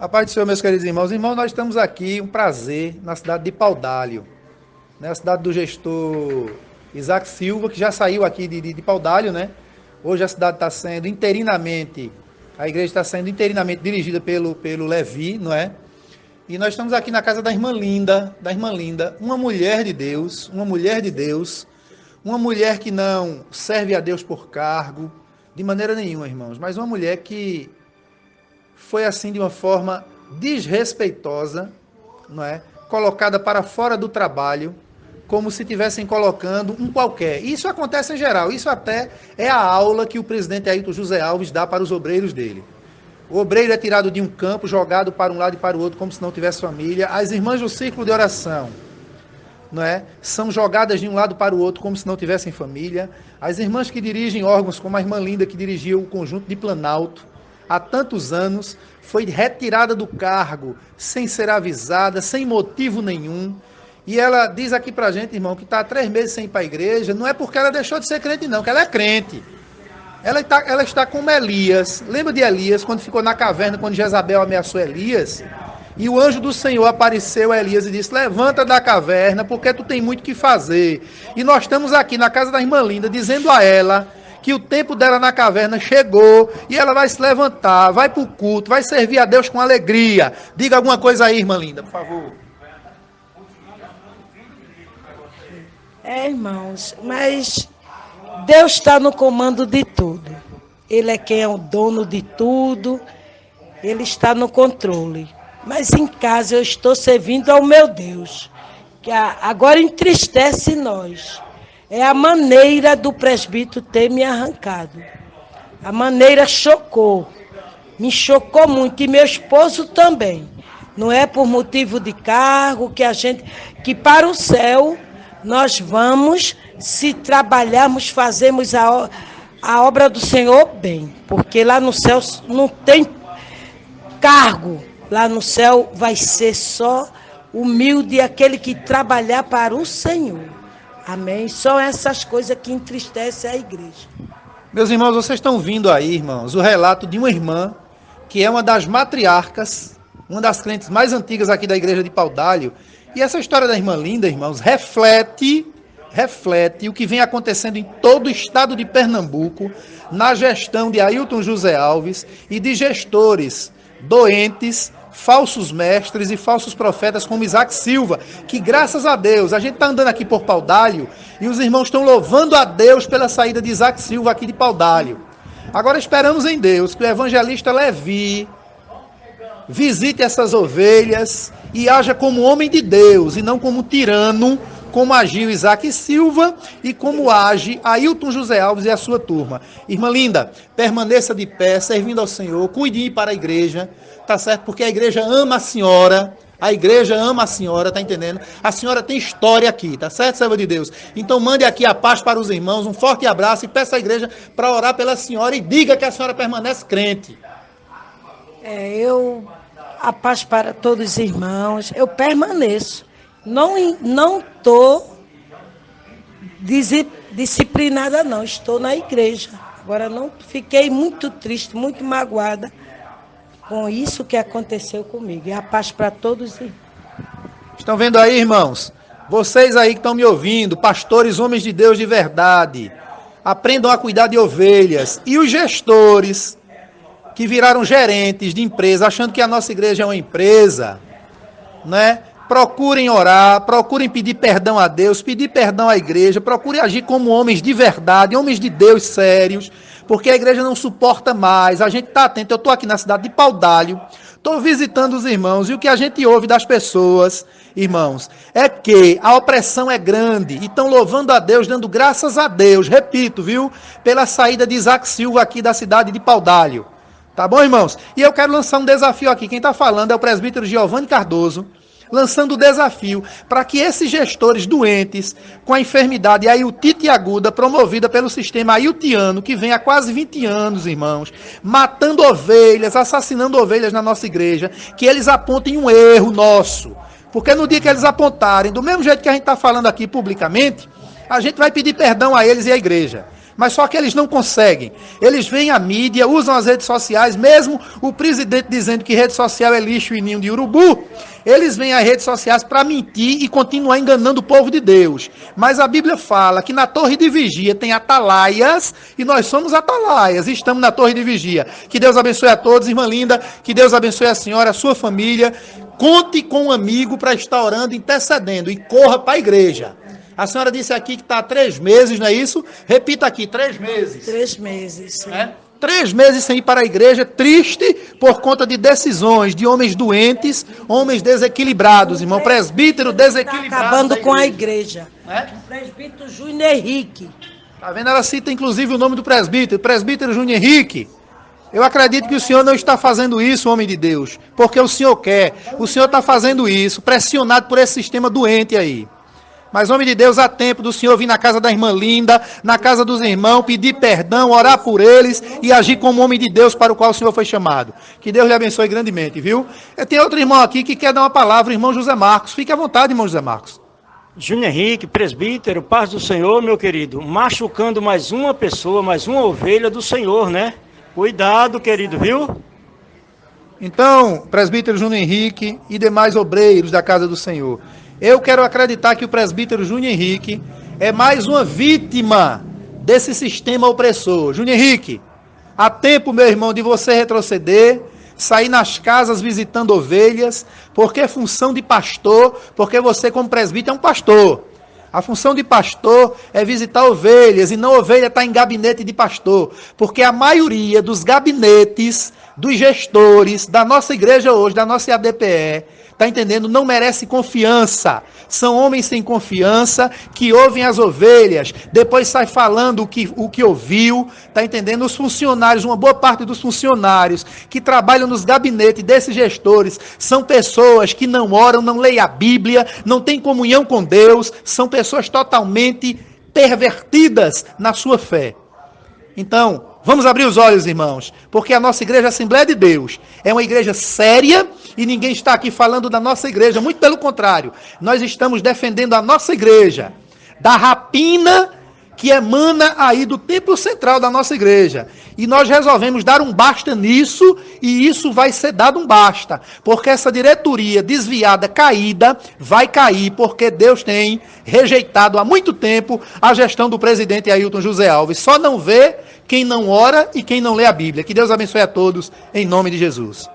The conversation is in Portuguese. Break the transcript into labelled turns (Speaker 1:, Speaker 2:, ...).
Speaker 1: A paz do Senhor, meus queridos irmãos. Irmãos, nós estamos aqui, um prazer, na cidade de Paudalho, né? a cidade do gestor Isaac Silva, que já saiu aqui de, de, de Paudalho, né? Hoje a cidade está sendo interinamente, a igreja está sendo interinamente dirigida pelo, pelo Levi, não é? E nós estamos aqui na casa da irmã Linda, da irmã Linda, uma mulher de Deus, uma mulher de Deus, uma mulher que não serve a Deus por cargo, de maneira nenhuma, irmãos, mas uma mulher que foi assim de uma forma desrespeitosa, não é? Colocada para fora do trabalho, como se estivessem colocando um qualquer. Isso acontece em geral. Isso até é a aula que o presidente Ailton José Alves dá para os obreiros dele. O obreiro é tirado de um campo, jogado para um lado e para o outro, como se não tivesse família. As irmãs do círculo de oração, não é? São jogadas de um lado para o outro, como se não tivessem família. As irmãs que dirigem órgãos, como a irmã Linda, que dirigiu o conjunto de Planalto, há tantos anos, foi retirada do cargo sem ser avisada, sem motivo nenhum. E ela diz aqui pra gente, irmão, que está há três meses sem ir para a igreja. Não é porque ela deixou de ser crente, não, que ela é crente. Ela está, ela está como Elias. Lembra de Elias, quando ficou na caverna, quando Jezabel ameaçou Elias? E o anjo do Senhor apareceu a Elias e disse: Levanta da caverna, porque tu tem muito que fazer. E nós estamos aqui na casa da irmã Linda, dizendo a ela que o tempo dela na caverna chegou e ela vai se levantar, vai para o culto, vai servir a Deus com alegria. Diga alguma coisa aí, irmã Linda, por favor.
Speaker 2: É, irmãos, mas Deus está no comando de tudo. Ele é quem é o dono de tudo. Ele está no controle. Mas em casa eu estou servindo ao meu Deus, que agora entristece nós é a maneira do presbítero ter me arrancado. A maneira chocou. Me chocou muito. E meu esposo também. Não é por motivo de cargo que a gente. que para o céu nós vamos, se trabalharmos, fazemos a, a obra do Senhor bem. Porque lá no céu não tem cargo. Lá no céu vai ser só humilde aquele que trabalhar para o Senhor. Amém? São essas coisas que entristecem a igreja.
Speaker 1: Meus irmãos, vocês estão vindo aí, irmãos, o relato de uma irmã que é uma das matriarcas, uma das crentes mais antigas aqui da igreja de Paudalho. E essa história da irmã Linda, irmãos, reflete reflete o que vem acontecendo em todo o estado de Pernambuco, na gestão de Ailton José Alves e de gestores doentes falsos mestres e falsos profetas como Isaac Silva, que graças a Deus, a gente está andando aqui por Paudalho e os irmãos estão louvando a Deus pela saída de Isaac Silva aqui de Paudalho. Agora esperamos em Deus que o evangelista Levi visite essas ovelhas e haja como homem de Deus e não como tirano, como agiu Isaac Silva e como age Ailton José Alves e a sua turma. Irmã Linda, permaneça de pé, servindo ao Senhor, cuide para a igreja, tá certo? Porque a igreja ama a senhora. A igreja ama a senhora, tá entendendo? A senhora tem história aqui, tá certo, serva de Deus? Então mande aqui a paz para os irmãos, um forte abraço e peça à igreja para orar pela senhora e diga que a senhora permanece crente.
Speaker 2: É, eu a paz para todos os irmãos. Eu permaneço. Não não tô disciplinada não, estou na igreja. Agora não fiquei muito triste, muito magoada com isso que aconteceu comigo. E a paz para todos.
Speaker 1: Estão vendo aí, irmãos? Vocês aí que estão me ouvindo, pastores, homens de Deus de verdade, aprendam a cuidar de ovelhas. E os gestores que viraram gerentes de empresa, achando que a nossa igreja é uma empresa, né? Procurem orar, procurem pedir perdão a Deus, pedir perdão à igreja, procurem agir como homens de verdade, homens de Deus sérios, porque a igreja não suporta mais. A gente está atento. Eu estou aqui na cidade de Paudalho, estou visitando os irmãos, e o que a gente ouve das pessoas, irmãos, é que a opressão é grande, e estão louvando a Deus, dando graças a Deus, repito, viu, pela saída de Isaac Silva aqui da cidade de Paudalho. Tá bom, irmãos? E eu quero lançar um desafio aqui. Quem está falando é o presbítero Giovanni Cardoso lançando o desafio para que esses gestores doentes com a enfermidade ailtite aguda promovida pelo sistema ailtiano, que vem há quase 20 anos, irmãos, matando ovelhas, assassinando ovelhas na nossa igreja, que eles apontem um erro nosso. Porque no dia que eles apontarem, do mesmo jeito que a gente está falando aqui publicamente, a gente vai pedir perdão a eles e à igreja. Mas só que eles não conseguem. Eles vêm à mídia, usam as redes sociais, mesmo o presidente dizendo que rede social é lixo e ninho de urubu. Eles vêm às redes sociais para mentir e continuar enganando o povo de Deus. Mas a Bíblia fala que na torre de vigia tem atalaias e nós somos atalaias. Estamos na torre de vigia. Que Deus abençoe a todos, irmã linda. Que Deus abençoe a senhora, a sua família. Conte com um amigo para estar orando, intercedendo e corra para a igreja. A senhora disse aqui que está há três meses, não é isso? Repita aqui, três meses.
Speaker 2: Três meses, sim.
Speaker 1: É? Três meses sem ir para a igreja, triste por conta de decisões de homens doentes, homens desequilibrados, irmão. Presbítero desequilibrado.
Speaker 2: Tá acabando com a igreja. É? Presbítero Júnior Henrique.
Speaker 1: Tá vendo? Ela cita inclusive o nome do presbítero, presbítero Júnior Henrique. Eu acredito que o senhor não está fazendo isso, homem de Deus, porque o senhor quer. O senhor está fazendo isso, pressionado por esse sistema doente aí. Mas, homem de Deus, há tempo do Senhor vir na casa da irmã Linda, na casa dos irmãos, pedir perdão, orar por eles e agir como homem de Deus para o qual o Senhor foi chamado. Que Deus lhe abençoe grandemente, viu? Tem outro irmão aqui que quer dar uma palavra, o irmão José Marcos. Fique à vontade, irmão José Marcos.
Speaker 3: Júnior Henrique, presbítero, paz do Senhor, meu querido. Machucando mais uma pessoa, mais uma ovelha do Senhor, né? Cuidado, querido, viu?
Speaker 1: Então, presbítero Júnior Henrique e demais obreiros da casa do Senhor. Eu quero acreditar que o presbítero Júnior Henrique é mais uma vítima desse sistema opressor. Júnior Henrique, há tempo, meu irmão, de você retroceder, sair nas casas visitando ovelhas, porque é função de pastor, porque você, como presbítero, é um pastor. A função de pastor é visitar ovelhas e não ovelha estar tá em gabinete de pastor, porque a maioria dos gabinetes dos gestores da nossa igreja hoje, da nossa ADPE, Está entendendo? Não merece confiança. São homens sem confiança que ouvem as ovelhas, depois sai falando o que, o que ouviu. Está entendendo? Os funcionários, uma boa parte dos funcionários que trabalham nos gabinetes desses gestores são pessoas que não oram, não leem a Bíblia, não têm comunhão com Deus, são pessoas totalmente pervertidas na sua fé. Então, vamos abrir os olhos, irmãos, porque a nossa igreja a Assembleia de Deus é uma igreja séria e ninguém está aqui falando da nossa igreja, muito pelo contrário, nós estamos defendendo a nossa igreja da rapina que emana aí do templo central da nossa igreja. E nós resolvemos dar um basta nisso, e isso vai ser dado um basta, porque essa diretoria desviada, caída, vai cair, porque Deus tem rejeitado há muito tempo a gestão do presidente Ailton José Alves. Só não vê quem não ora e quem não lê a Bíblia. Que Deus abençoe a todos, em nome de Jesus.